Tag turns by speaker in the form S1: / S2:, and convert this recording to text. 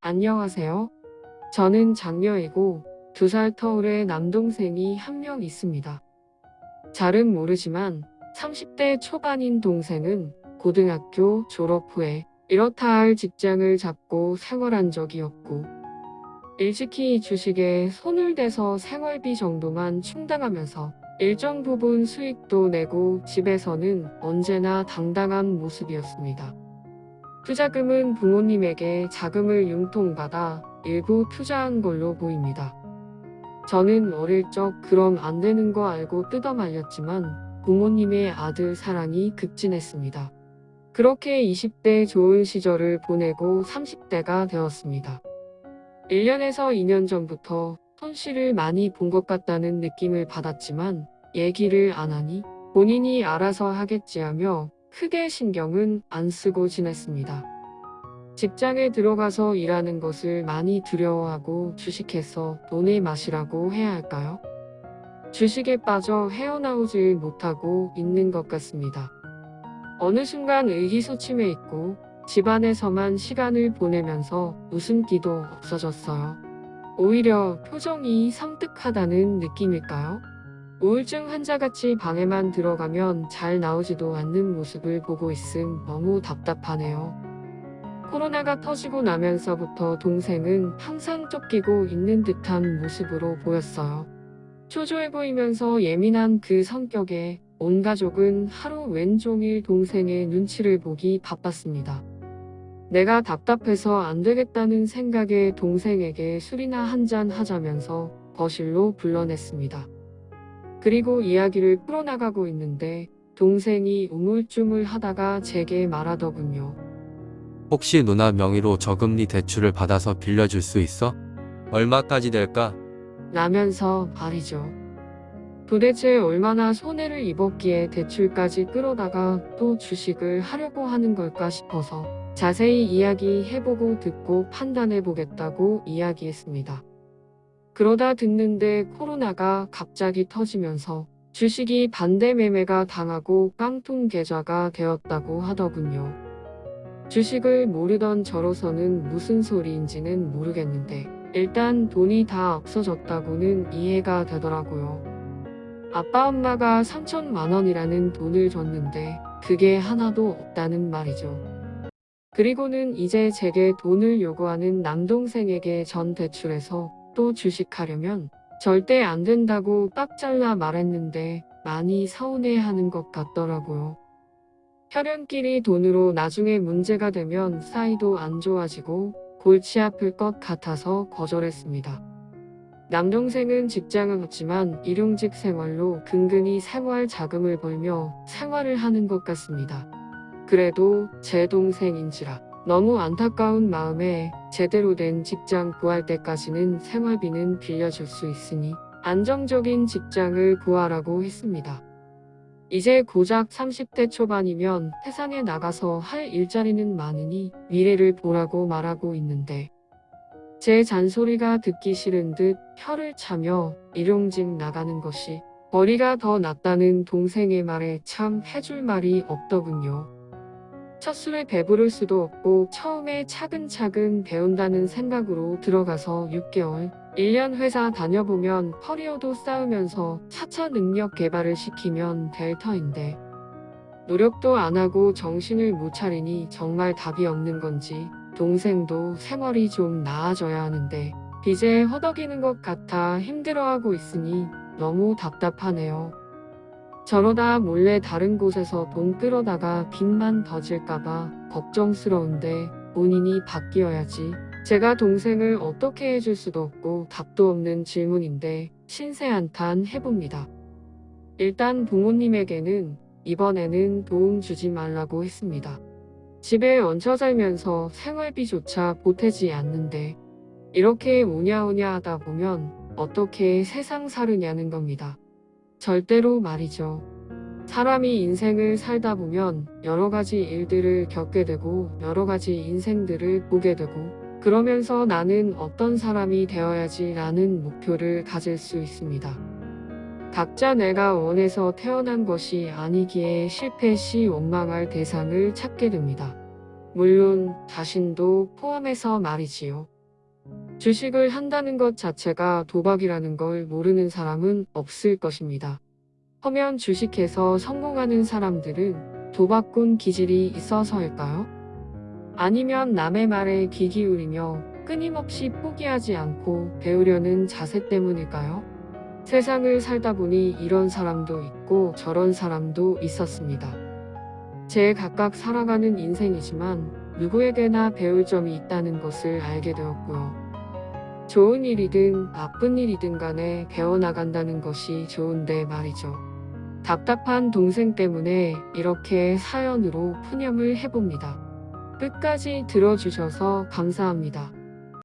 S1: 안녕하세요. 저는 장녀이고 두 살 터울의 남동생이 한 명 있습니다. 잘은 모르지만 30대 초반인 동생은 고등학교 졸업 후에 이렇다 할 직장을 잡고 생활한 적이 없고 일찍이 주식에 손을 대서 생활비 정도만 충당하면서 일정 부분 수익도 내고 집에서는 언제나 당당한 모습이었습니다. 투자금은 부모님에게 자금을 융통받아 일부 투자한 걸로 보입니다. 저는 어릴 적 그럼 안 되는 거 알고 뜯어 말렸지만 부모님의 아들 사랑이 급진했습니다. 그렇게 20대 좋은 시절을 보내고 30대가 되었습니다. 1년에서 2년 전부터 손실을 많이 본 것 같다는 느낌을 받았지만 얘기를 안 하니 본인이 알아서 하겠지 하며 크게 신경은 안 쓰고 지냈습니다. 직장에 들어가서 일하는 것을 많이 두려워하고 주식해서 돈의 맛이라고 해야 할까요? 주식에 빠져 헤어나오질 못하고 있는 것 같습니다. 어느 순간 의기소침해 있고 집안에서만 시간을 보내면서 웃음기도 없어졌어요. 오히려 표정이 섬뜩하다는 느낌일까요? 우울증 환자같이 방에만 들어가면 잘 나오지도 않는 모습을 보고 있음 너무 답답하네요. 코로나가 터지고 나면서부터 동생은 항상 쫓기고 있는 듯한 모습으로 보였어요. 초조해 보이면서 예민한 그 성격에 온 가족은 하루 왼종일 동생의 눈치를 보기 바빴습니다. 내가 답답해서 안 되겠다는 생각에 동생에게 술이나 한 잔 하자면서 거실로 불러냈습니다. 그리고 이야기를 풀어나가고 있는데 동생이 우물쭈물 하다가 제게 말하더군요.
S2: 혹시 누나 명의로 저금리 대출을 받아서 빌려줄 수 있어? 얼마까지 될까?
S1: 라면서 말이죠. 도대체 얼마나 손해를 입었기에 대출까지 끌어다가 또 주식을 하려고 하는 걸까 싶어서 자세히 이야기해보고 듣고 판단해보겠다고 이야기했습니다. 그러다 듣는데 코로나가 갑자기 터지면서 주식이 반대 매매가 당하고 깡통 계좌가 되었다고 하더군요. 주식을 모르던 저로서는 무슨 소리인지는 모르겠는데 일단 돈이 다 없어졌다고는 이해가 되더라고요. 아빠 엄마가 3천만 원이라는 돈을 줬는데 그게 하나도 없다는 말이죠. 그리고는 이제 제게 돈을 요구하는 남동생에게 전 대출해서 또 주식하려면 절대 안 된다고 딱 잘라 말했는데 많이 서운해하는 것 같더라고요. 혈연끼리 돈으로 나중에 문제가 되면 사이도 안 좋아지고 골치 아플 것 같아서 거절했습니다. 남동생은 직장은 없지만 일용직 생활로 근근히 생활 자금을 벌며 생활을 하는 것 같습니다. 그래도 제 동생인지라 너무 안타까운 마음에 제대로 된 직장 구할 때까지는 생활비는 빌려줄 수 있으니 안정적인 직장을 구하라고 했습니다. 이제 고작 30대 초반이면 세상에 나가서 할 일자리는 많으니 미래를 보라고 말하고 있는데 제 잔소리가 듣기 싫은 듯 혀를 차며 일용직 나가는 것이 머리가 더 낫다는 동생의 말에 참 해줄 말이 없더군요. 첫 술에 배부를 수도 없고 처음에 차근차근 배운다는 생각으로 들어가서 6개월, 1년 회사 다녀보면 커리어도 쌓으면서 차차 능력 개발을 시키면 될 터인데 노력도 안 하고 정신을 못 차리니 정말 답이 없는 건지 동생도 생활이 좀 나아져야 하는데 빚에 허덕이는 것 같아 힘들어하고 있으니 너무 답답하네요. 저러다 몰래 다른 곳에서 돈 끌어다가 빚만 더 질까봐 걱정스러운데 본인이 바뀌어야지. 제가 동생을 어떻게 해줄 수도 없고 답도 없는 질문인데 신세한탄 해봅니다. 일단 부모님에게는 이번에는 도움 주지 말라고 했습니다. 집에 얹혀 살면서 생활비조차 보태지 않는데 이렇게 우냐우냐 하다 보면 어떻게 세상 사르냐는 겁니다. 절대로 말이죠. 사람이 인생을 살다 보면 여러 가지 일들을 겪게 되고 여러 가지 인생들을 보게 되고 그러면서 나는 어떤 사람이 되어야지 라는 목표를 가질 수 있습니다. 각자 내가 원해서 태어난 것이 아니기에 실패 시 원망할 대상을 찾게 됩니다. 물론 자신도 포함해서 말이지요. 주식을 한다는 것 자체가 도박이라는 걸 모르는 사람은 없을 것입니다. 허면 주식해서 성공하는 사람들은 도박꾼 기질이 있어서일까요? 아니면 남의 말에 귀 기울이며 끊임없이 포기하지 않고 배우려는 자세 때문일까요? 세상을 살다 보니 이런 사람도 있고 저런 사람도 있었습니다. 제 각각 살아가는 인생이지만 누구에게나 배울 점이 있다는 것을 알게 되었고요. 좋은 일이든 나쁜 일이든 간에 배워나간다는 것이 좋은데 말이죠. 답답한 동생 때문에 이렇게 사연으로 푸념을 해봅니다. 끝까지 들어주셔서 감사합니다.